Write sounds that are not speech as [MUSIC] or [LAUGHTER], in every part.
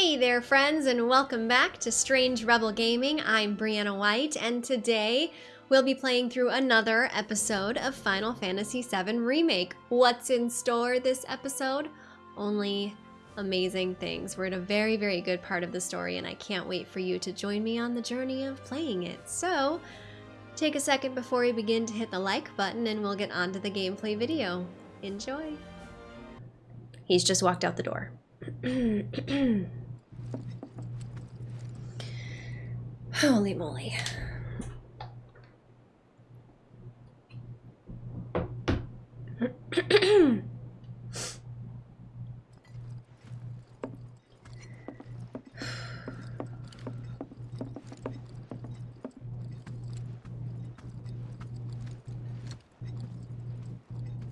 Hey there, friends, and welcome back to Strange Rebel Gaming. I'm Brianna White, and today we'll be playing through another episode of Final Fantasy VII Remake. What's in store this episode? Only amazing things. We're in a very, very good part of the story, and I can't wait for you to join me on the journey of playing it. So, take a second before we begin to hit the like button, and we'll get on to the gameplay video. Enjoy! He's just walked out the door. [CLEARS THROAT] Holy moly.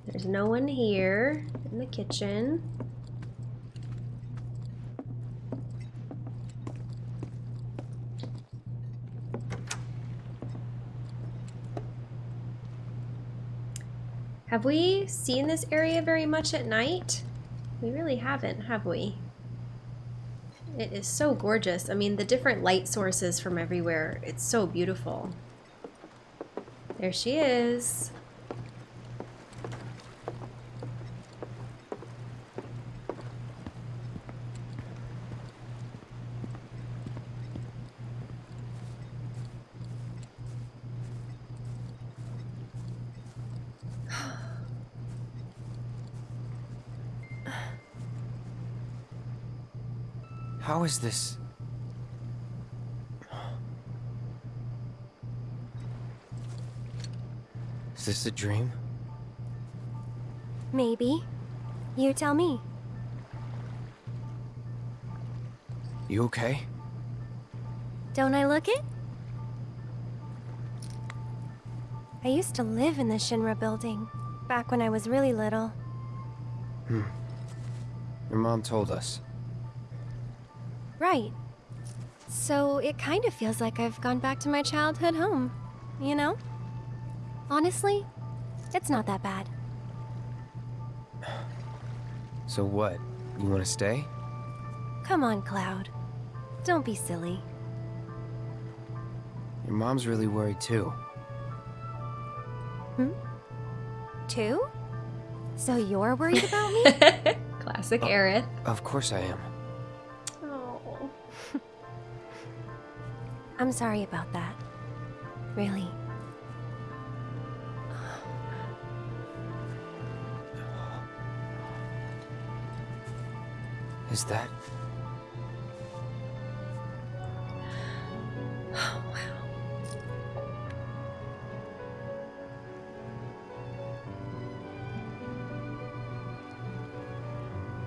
There's no one here in the kitchen. Have we seen this area very much at night? We really haven't, have we? It is so gorgeous. I mean, the different light sources from everywhere, it's so beautiful. There she is. Is this? Is this a dream? Maybe. You tell me. You okay? Don't I look it? I used to live in the Shinra building, back when I was really little. Hmm. Your mom told us. Right. So it kind of feels like I've gone back to my childhood home, you know? Honestly, it's not that bad. So what? You want to stay? Come on, Cloud. Don't be silly. Your mom's really worried too. Hmm? Two? So you're worried about me? [LAUGHS] Classic Oh. Aerith. Of course I am. I'm sorry about that. Really. Is that... Oh, wow.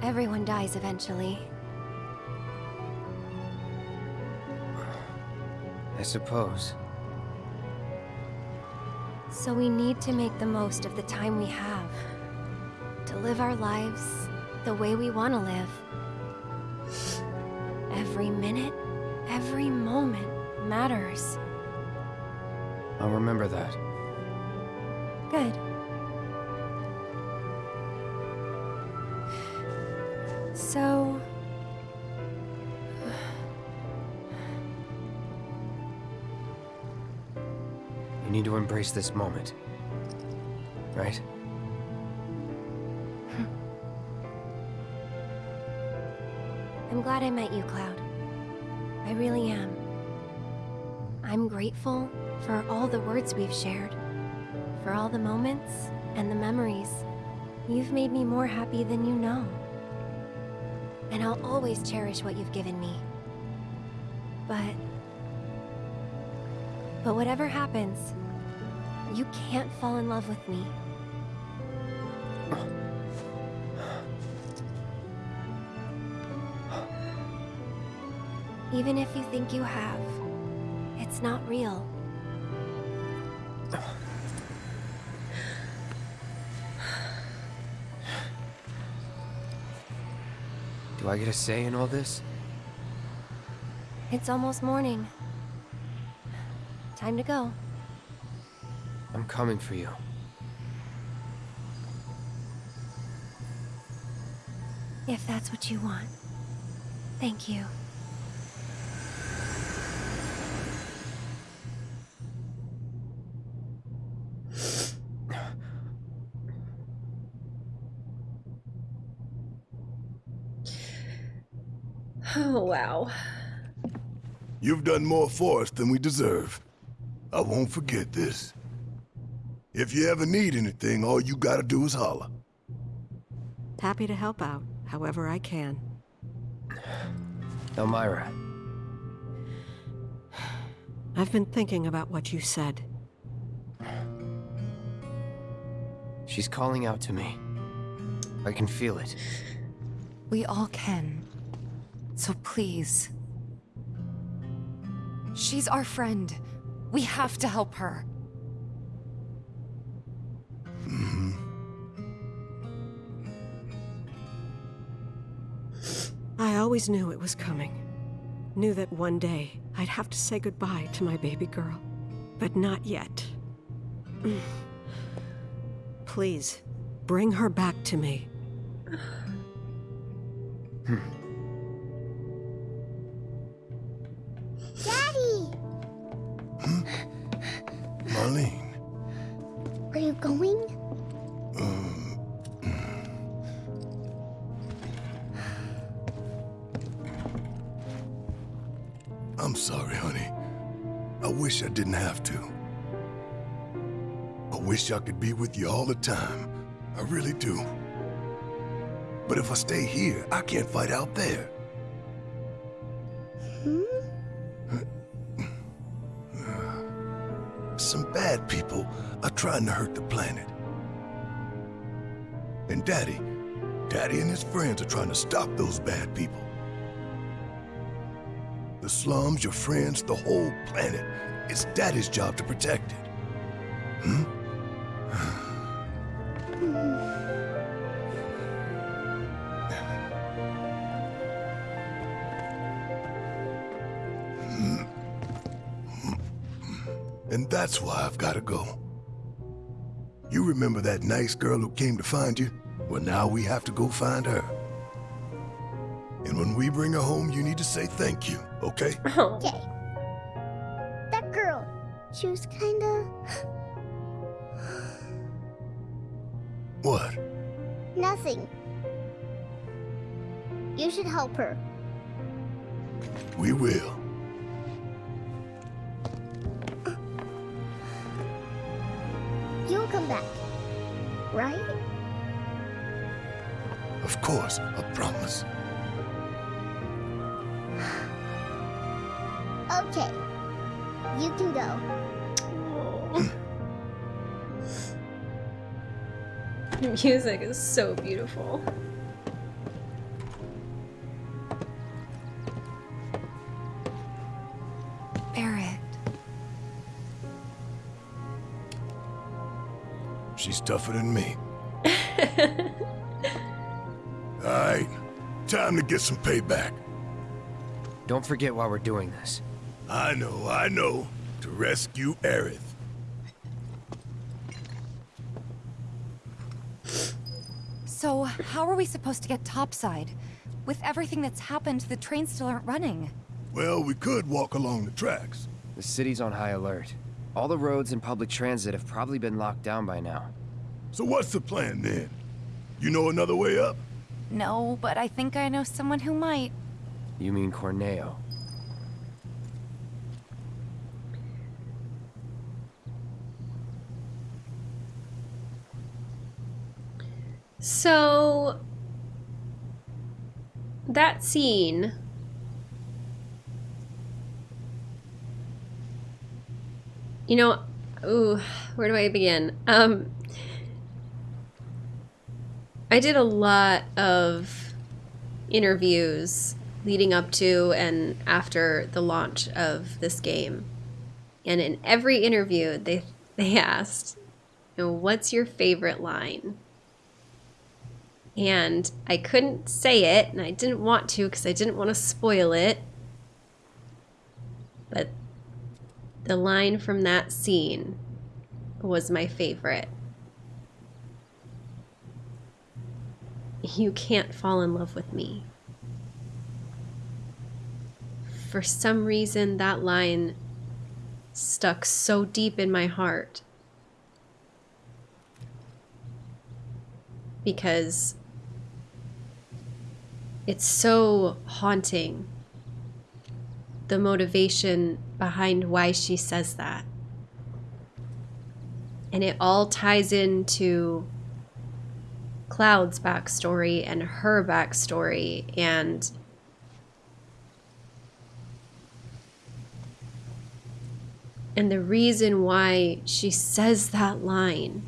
Everyone dies eventually. Suppose. So we need to make the most of the time we have. To live our lives the way we want to live. Every minute, every moment matters. I'll remember that. Good. So... need to embrace this moment. Right? Hmm. I'm glad I met you, Cloud. I really am. I'm grateful for all the words we've shared, for all the moments and the memories. You've made me more happy than you know. And I'll always cherish what you've given me. But... But whatever happens, you can't fall in love with me. Even if you think you have, it's not real. Do I get a say in all this? It's almost morning. Time to go. I'm coming for you. If that's what you want. Thank you. [SIGHS] Oh, wow. You've done more for us than we deserve. I won't forget this. If you ever need anything, all you gotta do is holler. Happy to help out, however I can. Elmyra, I've been thinking about what you said. she's calling out to me. I can feel it. We all can. So please. She's our friend. We have to help her. Always knew it was coming. Knew that one day I'd have to say goodbye to my baby girl. But not yet. [CLEARS THROAT] Please, bring her back to me. Daddy! Marlene, Are you going? Wish I didn't have to. I wish I could be with you all the time. I really do. But if I stay here, I can't fight out there. Hmm? Some bad people are trying to hurt the planet. And Daddy, Daddy and his friends are trying to stop those bad people. The slums, your friends, the whole planet. It's Daddy's job to protect it. Hmm? And that's why I've got to go. You remember that nice girl who came to find you? Well, now we have to go find her. And when we bring her home, you need to say thank you, okay? [LAUGHS] Oh. Okay. That girl, she was kinda. [GASPS] What? nothing. You should help her. We will. You'll come back. Right? Of course, I promise. You can go. The music is so beautiful. Barret. She's tougher than me. [LAUGHS] All right, time to get some payback. Don't forget why we're doing this. I know, I know. To rescue Aerith. So, how are we supposed to get topside? With everything that's happened, the trains still aren't running. Well, we could walk along the tracks. The city's on high alert. All the roads and public transit have probably been locked down by now. So what's the plan then? You know another way up? No, but I think I know someone who might. You mean Corneo? So that scene You know, ooh, where do I begin? Um I did a lot of interviews leading up to and after the launch of this game. And in every interview they they asked, you know, what's your favorite line? And I couldn't say it, and I didn't want to because I didn't want to spoil it. But the line from that scene was my favorite. You can't fall in love with me. for some reason that line stuck so deep in my heart. Because it's so haunting the motivation behind why she says that. And it all ties into Cloud's backstory and her backstory and and the reason why she says that line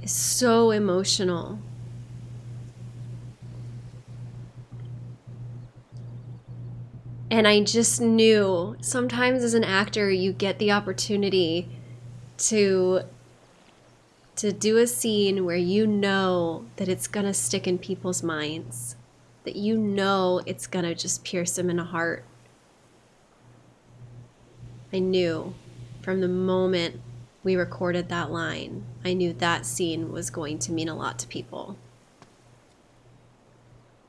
is so emotional. And I just knew sometimes as an actor, you get the opportunity to to do a scene where you know that it's going to stick in people's minds, that you know it's going to just pierce them in the heart. I knew from the moment we recorded that line, I knew that scene was going to mean a lot to people.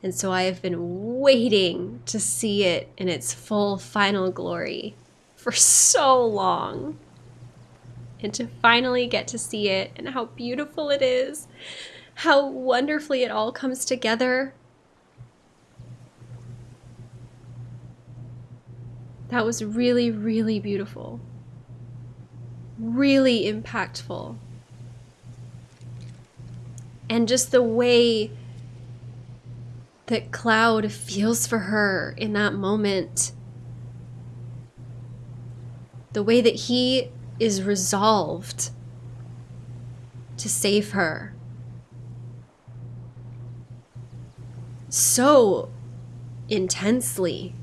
And so I have been waiting to see it in its full final glory for so long. And to finally get to see it and how beautiful it is, how wonderfully it all comes together. That was really, really beautiful. Really impactful. And just the way that Cloud feels for her in that moment. The way that he is resolved to save her. So intensely.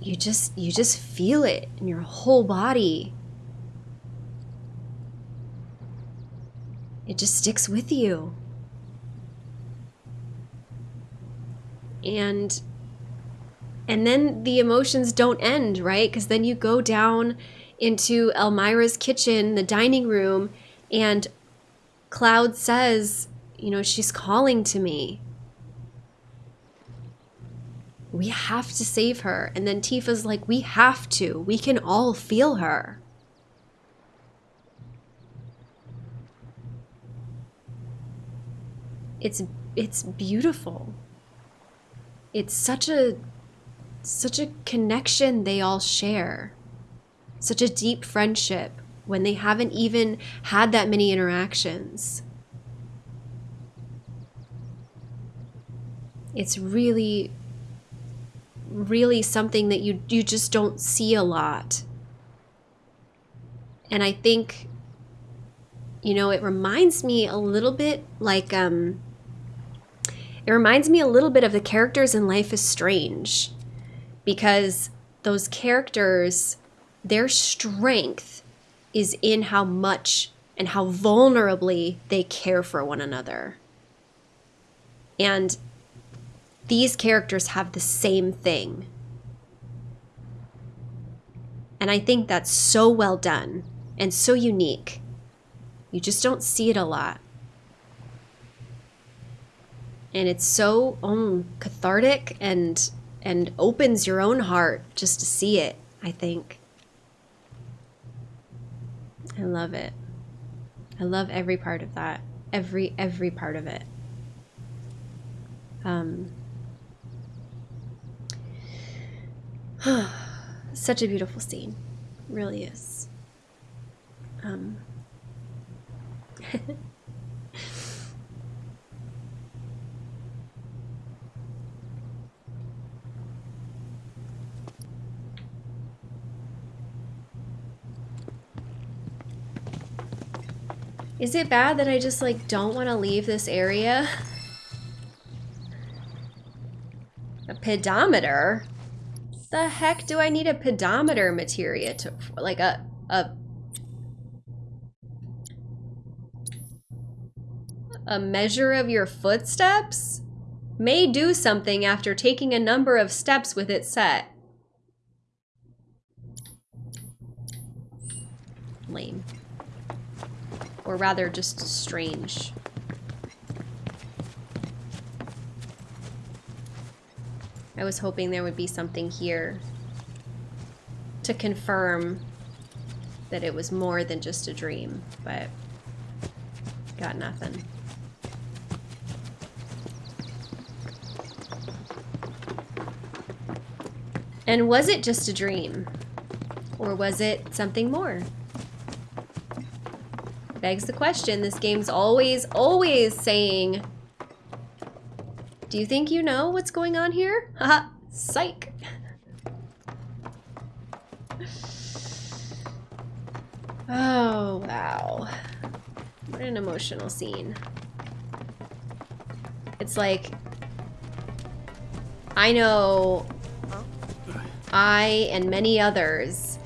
You just you just feel it in your whole body. It just sticks with you. And and then the emotions don't end, right? Cuz then you go down into Elmyra's kitchen, the dining room, and Cloud says, you know, she's calling to me. We have to save her. And then Tifa's like, we have to. We can all feel her. It's it's beautiful. It's such a such a connection they all share. Such a deep friendship when they haven't even had that many interactions. It's really really something that you you just don't see a lot. And I think you know, it reminds me a little bit like um it reminds me a little bit of the characters in Life is Strange because those characters, their strength is in how much and how vulnerably they care for one another. And these characters have the same thing. And I think that's so well done and so unique. You just don't see it a lot and it's so um, cathartic and and opens your own heart just to see it i think. I love it. I love every part of that. Every every part of it. Um [SIGHS] such a beautiful scene. Really is. Um [LAUGHS] Is it bad that I just like don't want to leave this area? A pedometer? The heck do I need a pedometer materia to like a a a measure of your footsteps? May do something after taking a number of steps with it set. Lame or rather just strange. I was hoping there would be something here to confirm that it was more than just a dream, but got nothing. And was it just a dream? Or was it something more? Begs the question. This game's always, always saying, Do you think you know what's going on here? [LAUGHS] Haha, psych. Oh, wow. What an emotional scene. It's like, I know I and many others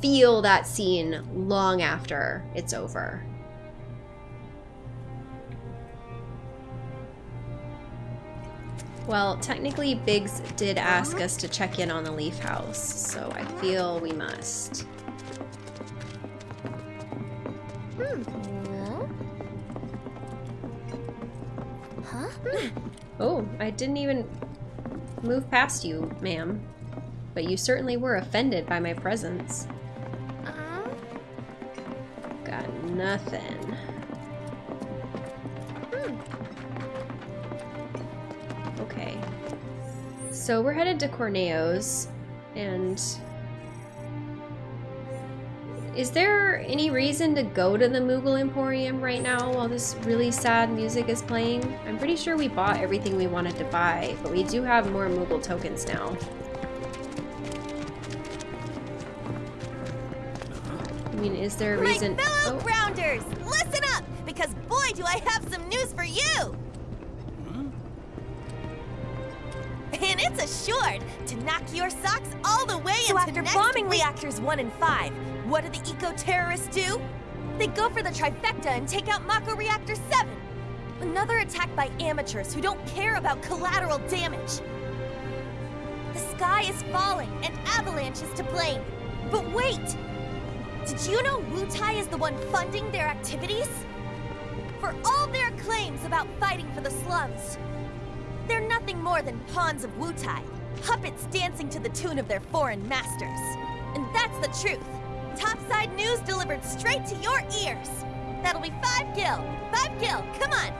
feel that scene long after it's over. Well, technically Biggs did ask us to check in on the Leaf House, so I feel we must. Huh? Oh, I didn't even move past you, ma'am. But you certainly were offended by my presence. Nothing. hmm. Okay. So we're headed to Corneo's, and is there any reason to go to the Moogle Emporium right now while this really sad music is playing? I'm pretty sure we bought everything we wanted to buy, but we do have more Moogle tokens now. I mean, is there a reason? Oh, some news for you! And it's assured to knock your socks all the way So into after next bombing week. reactors 1 and 5, What do the eco-terrorists do? They go for the trifecta and take out Mako Reactor 7! Another attack by amateurs who don't care about collateral damage. The sky is falling and Avalanche is to blame. But wait! Did you know Wutai is the one funding their activities? For all their claims about fighting for the slums, they're nothing more than pawns of Wutai, puppets dancing to the tune of their foreign masters. And that's the truth. Topside news delivered straight to your ears. That'll be five gil. Five gil, come on.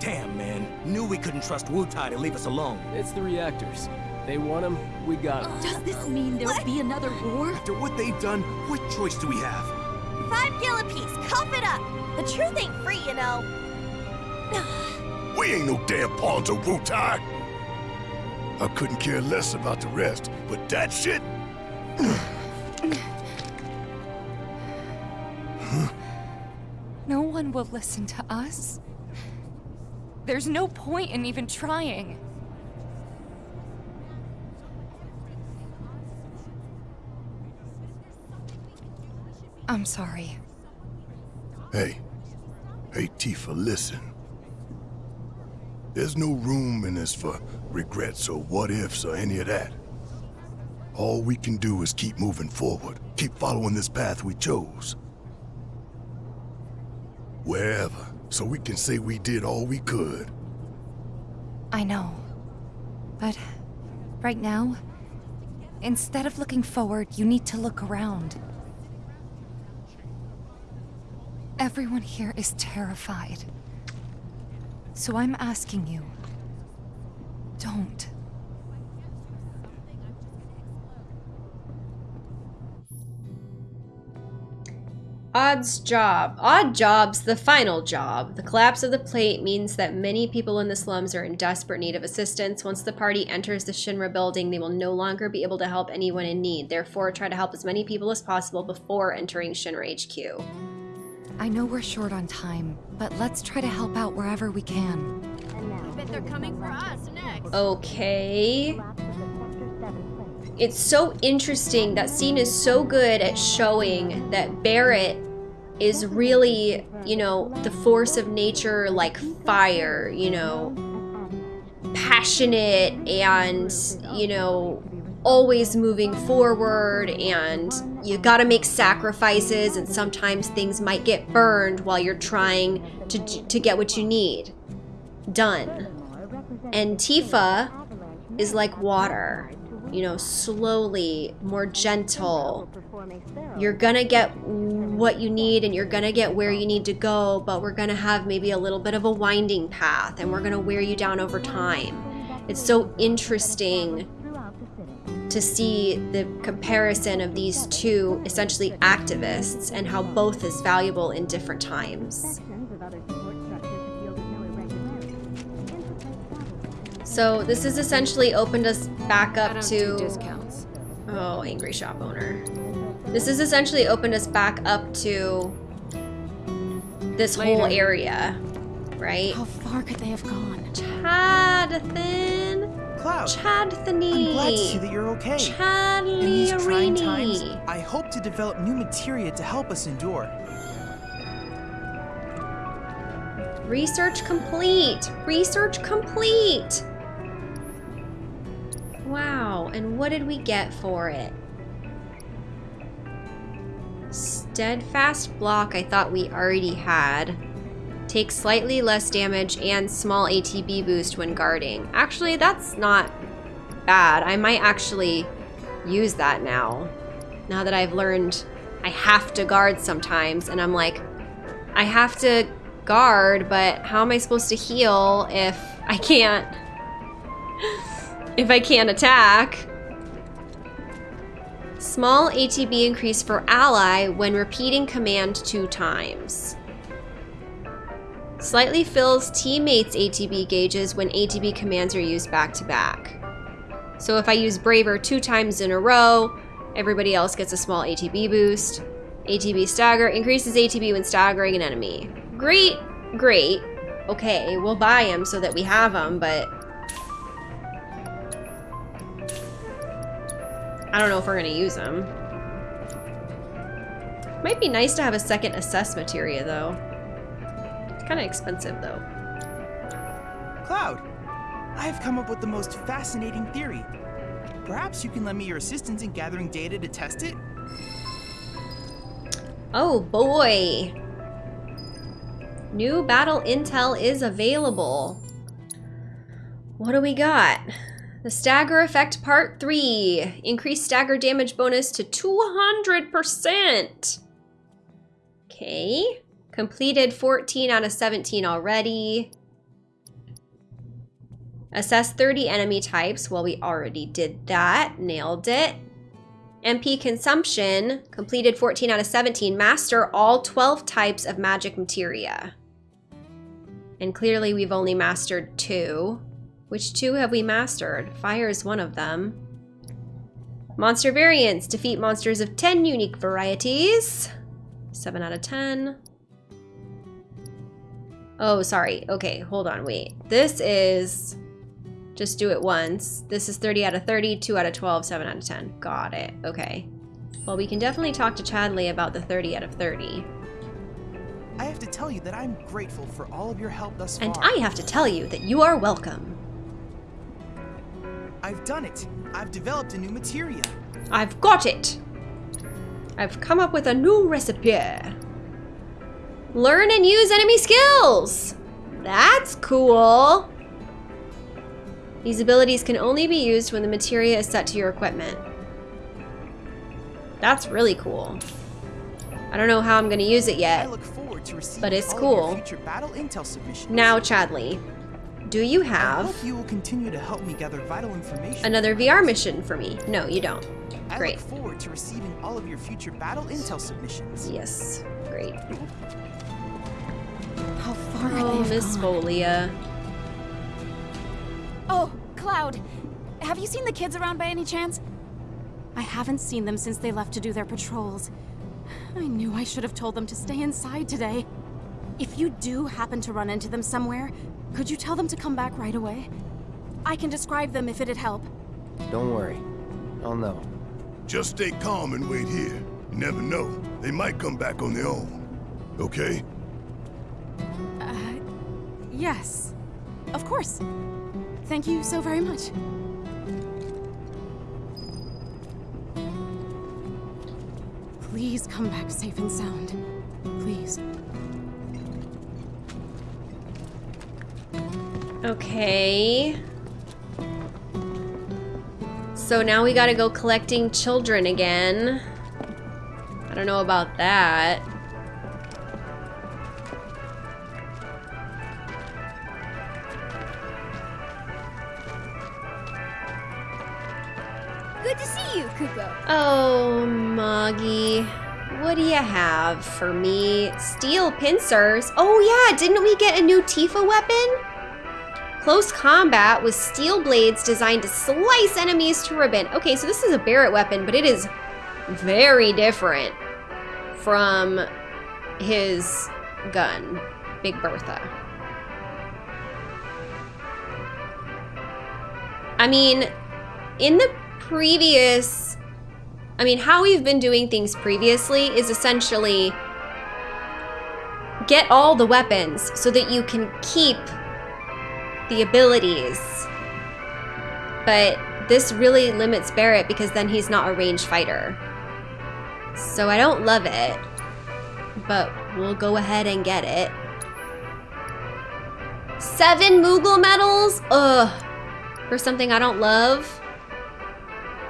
Damn, man. Knew we couldn't trust Wutai to leave us alone. It's the reactors. They want them, we got them. does this mean there'll be another war? After what they've done, what choice do we have? Five gil apiece, cough it up. The truth ain't free, you know. We ain't no damn pawns of Wutai. I couldn't care less about the rest, but that shit. [SIGHS] No one will listen to us. There's no point in even trying. I'm sorry. Hey, hey, Tifa, listen. There's no room in this for regrets or what ifs or any of that. All we can do is keep moving forward, keep following this path we chose. Wherever, so we can say we did all we could. I know. But right now, instead of looking forward, you need to look around. Everyone here is terrified. So I'm asking you, don't. Odd's job. Odd job's the final job. The collapse of the plate means that many people in the slums are in desperate need of assistance. Once the party enters the Shinra building, they will no longer be able to help anyone in need. Therefore, try to help as many people as possible before entering Shinra HQ. I know we're short on time, but let's try to help out wherever we can. bet they're coming for us next. Okay. It's so interesting. That scene is so good at showing that Barret is really, you know, the force of nature like fire, you know, passionate and, you know, always moving forward and you got to make sacrifices and sometimes things might get burned while you're trying to to get what you need done. And Tifa is like water. You know, slowly, more gentle. You're gonna get what you need and you're gonna get where you need to go, but we're gonna have maybe a little bit of a winding path and we're gonna wear you down over time. It's so interesting to see the comparison of these two essentially activists and how both is valuable in different times. So this has essentially opened us back up to discounts. Oh, angry shop owner. This has essentially opened us back up to this whole area, right? How far could they have gone? Chadthan. Cloud. I'm glad to see that you're okay. Chadley In these trying times, I hope to develop new materia to help us endure. Research complete. Research complete. Wow, and what did we get for it? Steadfast block I thought we already had. Takes slightly less damage and small ATB boost when guarding. Actually, that's not bad. I might actually use that now. Now that I've learned I have to guard sometimes and I'm like, I have to guard, but how am I supposed to heal if I can't [LAUGHS] if I can't attack? Small ATB increase for ally when repeating command two times. Slightly fills teammates' ATB gauges when ATB commands are used back to back. So if I use Braver two times in a row, everybody else gets a small ATB boost. ATB stagger increases ATB when staggering an enemy. Great, great. Okay, we'll buy them so that we have them, but I don't know if we're gonna use them. Might be nice to have a second assess materia though. It's kind of expensive though. Cloud, I have come up with the most fascinating theory. Perhaps you can lend me your assistance in gathering data to test it? Oh boy. New battle intel is available. What do we got? The stagger effect part 3. Increased stagger damage bonus to 200%. Okay. Completed 14 out of 17 already. Assess 30 enemy types. Well, we already did that. Nailed it. MP consumption, completed 14 out of 17. Master all 12 types of magic materia. And clearly we've only mastered two. Which two have we mastered? Fire is one of them. Monster variants, defeat monsters of 10 unique varieties. 7 out of 10. Oh, sorry. Okay, hold on, wait. This is just do it once. This is 30 out of 30, 2 out of 12, 7 out of 10. Got it. Okay. Well, we can definitely talk to Chadley about the 30 out of 30. I have to tell you that I'm grateful for all of your help thus far. And I have to tell you that you are welcome. I've done it. I've developed a new materia. I've got it. I've come up with a new recipe. Learn and use enemy skills. That's cool. These abilities can only be used when the materia is set to your equipment. That's really cool. I don't know how I'm going to use it I yet. look forward to But it's cool. of your future battle intel. Now, Chadley, do you have you will continue to help me gather vital information. another VR mission for me? No, you don't. I Great. look forward to receiving all of your future battle intel submissions. Yes, great. How far could Oh, they Miss gone? Folia. Oh, Cloud. Have you seen the kids around by any chance? I haven't seen them since they left to do their patrols. I knew I should have told them to stay inside today. If you do happen to run into them somewhere, could you tell them to come back right away? I can describe them if it'd help. Don't worry. I'll know. Just stay calm and wait here. You never know. They might come back on their own. Okay? Uh, yes. Of course. Thank you so very much. Please come back safe and sound. Please. Okay. So now we gotta go collecting children again. I don't know about that. Moggie. What do you have for me? Steel pincers? Oh yeah, didn't we get a new Tifa weapon? Close combat with steel blades designed to slice enemies to ribbon. Okay, so this is a Barret weapon, but it is very different from his gun, Big Bertha. I mean, in the previous I mean, how we've been doing things previously is essentially get all the weapons so that you can keep the abilities. But this really limits Barret because then he's not a ranged fighter. So I don't love it, but we'll go ahead and get it. Seven Moogle medals? Ugh. For something I don't love.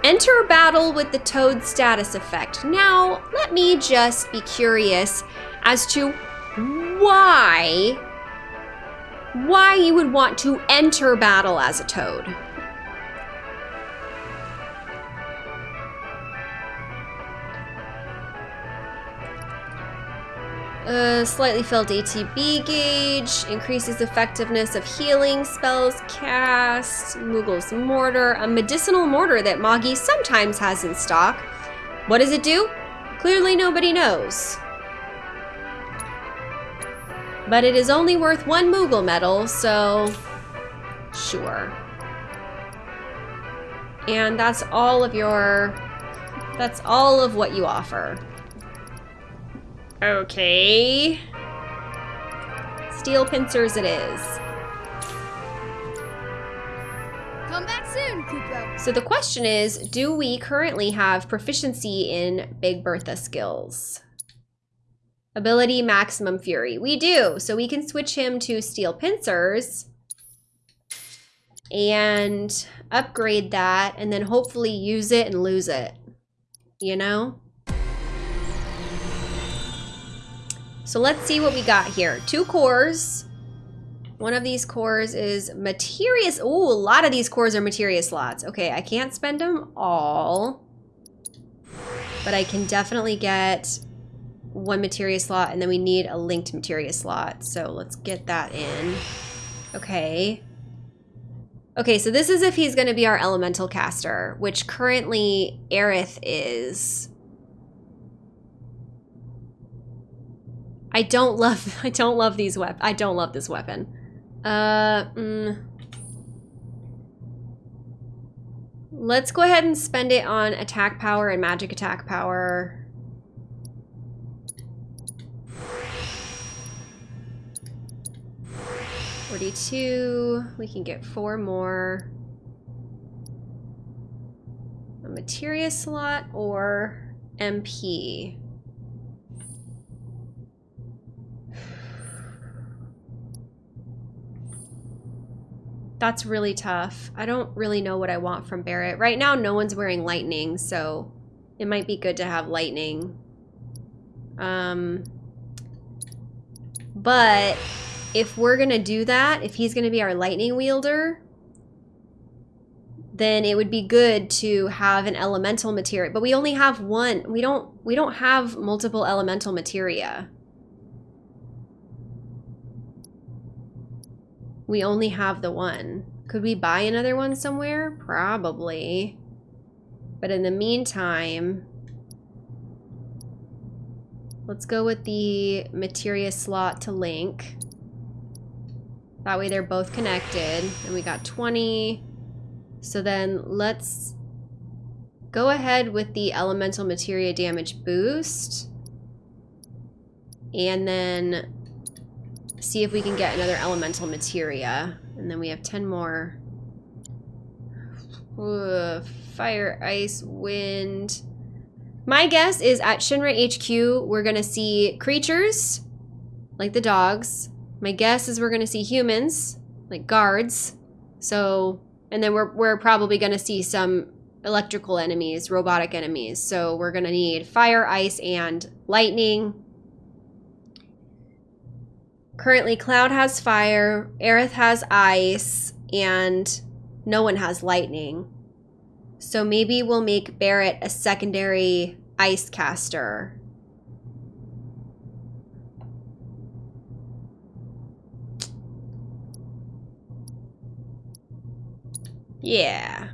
Enter battle with the Toad status effect. Now, let me just be curious as to why, why you would want to enter battle as a Toad. Uh, slightly filled ATB gauge, increases effectiveness of healing spells cast, Moogle's Mortar, a medicinal mortar that Moggie sometimes has in stock. What does it do? Clearly nobody knows. But it is only worth one Moogle medal, so sure. And that's all of your, that's all of what you offer. Okay. Steel pincers it is. Come back soon, Kupo. So the question is, do we currently have proficiency in Big Bertha skills? Ability Maximum Fury. We do. So we can switch him to Steel Pincers and upgrade that and then hopefully use it and lose it. You know? So let's see what we got here. Two cores. One of these cores is Materia. Ooh, a lot of these cores are Materia slots. Okay, I can't spend them all. But I can definitely get one Materia slot, and then we need a linked Materia slot. So let's get that in. Okay. Okay, so this is if he's going to be our elemental caster, which currently Aerith is. I don't love [LAUGHS] I don't love these weapons. I don't love this weapon. Uh, mm. Let's go ahead and spend it on attack power and magic attack power. Forty-two. We can get four more. A materia slot or MP. That's really tough. I don't really know what I want from Barret. Right now, no one's wearing lightning, so it might be good to have lightning. Um, but if we're going to do that, if he's going to be our lightning wielder, then it would be good to have an elemental materia. But we only have one. We don't we don't have multiple elemental materia. We only have the one. Could we buy another one somewhere? Probably. But in the meantime, let's go with the materia slot to link. That way they're both connected. And we got 20. So then let's go ahead with the elemental materia damage boost. And then see if we can get another elemental materia. And then we have 10 more. Fire, ice, wind. My guess is at Shinra HQ, we're going to see creatures, like the dogs. My guess is we're going to see humans, like guards. So, and then we're, we're probably going to see some electrical enemies, robotic enemies. So we're going to need fire, ice, and lightning. Currently, Cloud has fire, Aerith has ice, and no one has lightning. So maybe we'll make Barret a secondary ice caster. Yeah.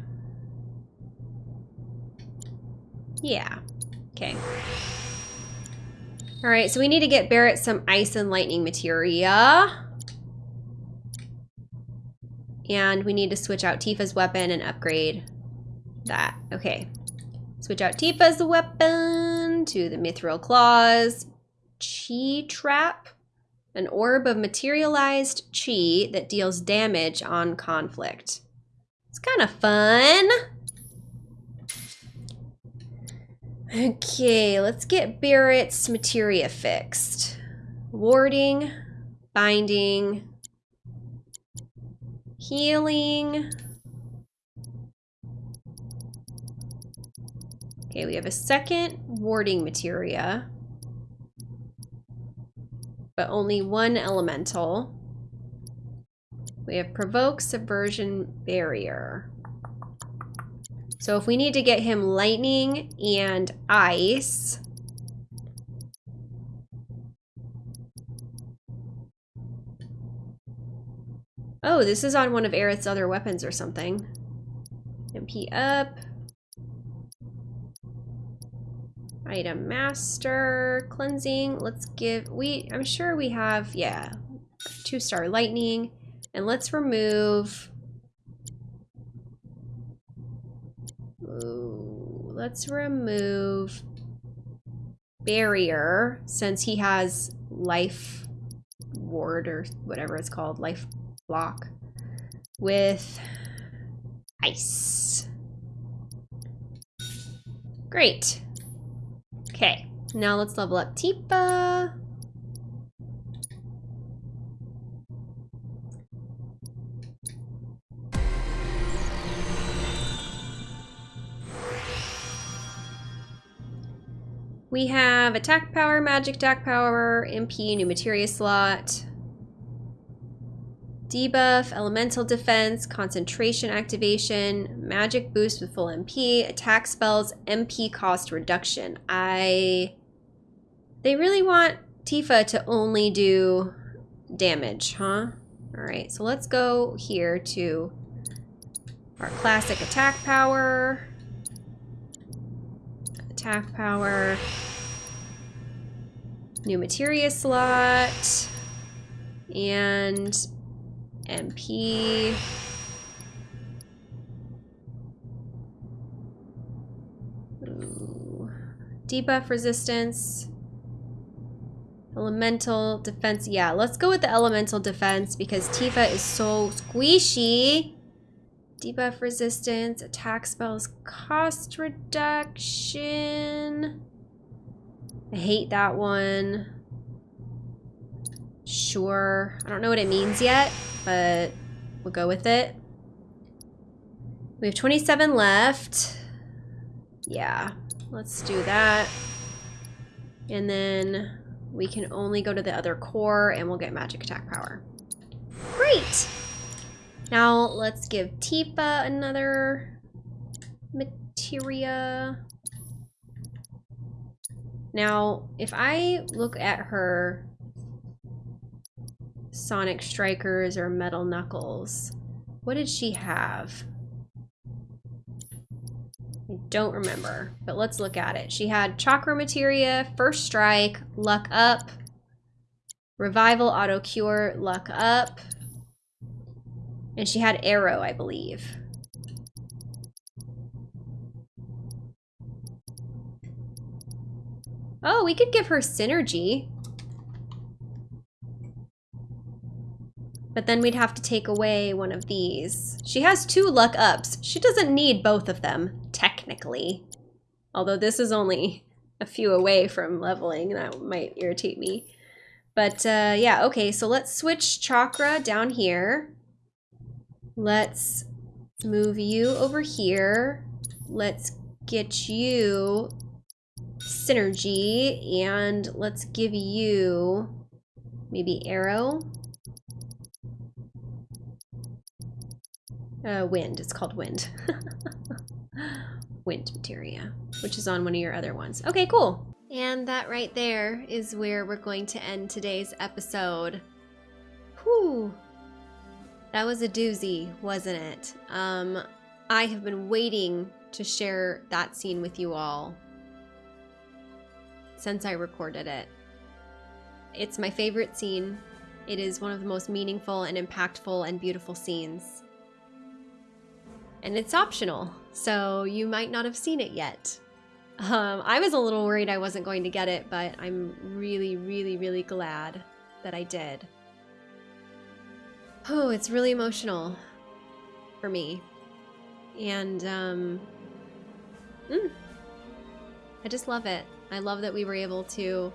Yeah. Okay. All right, so we need to get Barret some ice and lightning materia. And we need to switch out Tifa's weapon and upgrade that. Okay. Switch out Tifa's weapon to the Mythril Claws. Chi Trap. An orb of materialized chi that deals damage on conflict. It's kind of fun. Okay, let's get Barret's materia fixed. Warding, binding, healing. Okay, we have a second warding materia, but only one elemental. We have provoke, subversion, barrier. So if we need to get him lightning and ice, Oh, this is on one of Aerith's other weapons or something. MP up. Item master, cleansing. Let's give, we, I'm sure we have, yeah, two star lightning. And let's remove, let's remove barrier since he has life ward or whatever it's called, life block with ice. Great. Okay, now let's level up Tifa. We have attack power, magic attack power, MP, new materia slot, debuff, elemental defense, concentration activation, magic boost with full MP, attack spells, MP cost reduction. I... They really want Tifa to only do damage, huh? Alright, so let's go here to our classic attack power. Attack power. New materia slot. And MP. Ooh. Debuff resistance. Elemental defense. Yeah, let's go with the elemental defense because Tifa is so squishy. Debuff resistance, attack spells, cost reduction. I hate that one. Sure. I don't know what it means yet but we'll go with it. We have 27 left. Yeah, let's do that. And then we can only go to the other core and we'll get magic attack power. Great! Now let's give Tifa another materia. Now, if I look at her Sonic Strikers or Metal Knuckles. What did she have? I don't remember, but let's look at it. She had Chakra Materia, First Strike, Luck Up, Revival Auto Cure, Luck Up, and she had Arrow, I believe. Oh, we could give her Synergy. But then we'd have to take away one of these. She has two luck ups. She doesn't need both of them, technically. Although this is only a few away from leveling. And that might irritate me. But uh, yeah, okay, so let's switch chakra down here. Let's move you over here. let's get you synergy and let's give you maybe arrow. Uh, wind, it's called wind. [LAUGHS] wind materia, which is on one of your other ones. Okay, cool. And that right there is where we're going to end today's episode. Whew. That was a doozy, wasn't it? Um, I have been waiting to share that scene with you all since I recorded it. It's my favorite scene. It is one of the most meaningful and impactful and beautiful scenes. And it's optional, so you might not have seen it yet. Um, I was a little worried I wasn't going to get it, but I'm really, really, really glad that I did. Oh, it's really emotional for me. And, um, mm, I just love it. I love that we were able to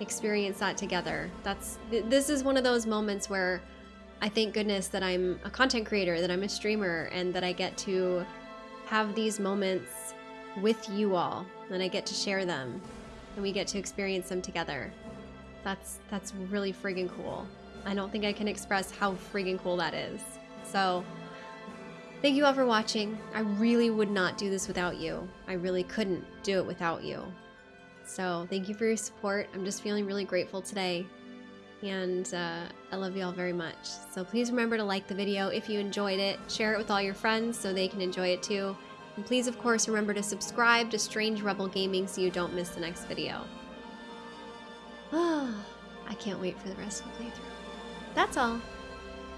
experience that together. That's th this is one of those moments where I thank goodness that I'm a content creator, that I'm a streamer, and that I get to have these moments with you all, and I get to share them, and we get to experience them together. That's that's really friggin' cool. I don't think I can express how friggin' cool that is. So, thank you all for watching. I really would not do this without you. I really couldn't do it without you. So thank you for your support. I'm just feeling really grateful today. And uh, I love you all very much. So please remember to like the video if you enjoyed it. Share it with all your friends so they can enjoy it too. And please, of course, remember to subscribe to Strange Rebel Gaming so you don't miss the next video. [SIGHS] I can't wait for the rest of the playthrough. That's all.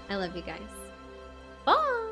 I love you guys. Bye!